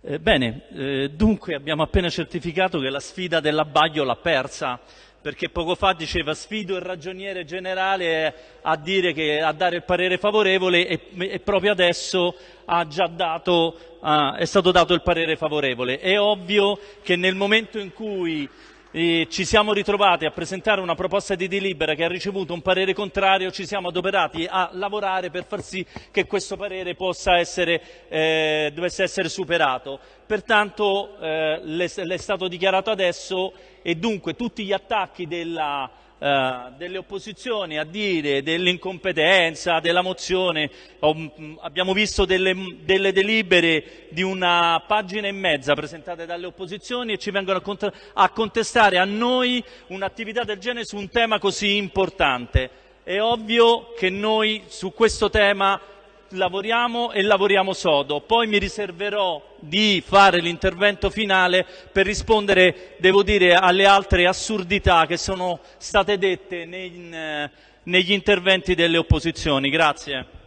Eh, bene, eh, dunque abbiamo appena certificato che la sfida dell'abbaglio l'ha persa, perché poco fa diceva sfido il ragioniere generale a, che, a dare il parere favorevole e, e proprio adesso dato, uh, è stato dato il parere favorevole. È ovvio che nel momento in cui ci siamo ritrovati a presentare una proposta di delibera che ha ricevuto un parere contrario, ci siamo adoperati a lavorare per far sì che questo parere essere, eh, dovesse essere superato. Pertanto eh, l'è stato dichiarato adesso e dunque tutti gli attacchi della eh, delle opposizioni a dire dell'incompetenza, della mozione, oh, abbiamo visto delle, delle, delibere di una pagina e mezza presentate dalle opposizioni e ci vengono a, a contestare a noi un'attività del genere su un tema così importante. È ovvio che noi su questo tema lavoriamo e lavoriamo sodo. Poi mi riserverò di fare l'intervento finale per rispondere, devo dire, alle altre assurdità che sono state dette nei, negli interventi delle opposizioni. Grazie.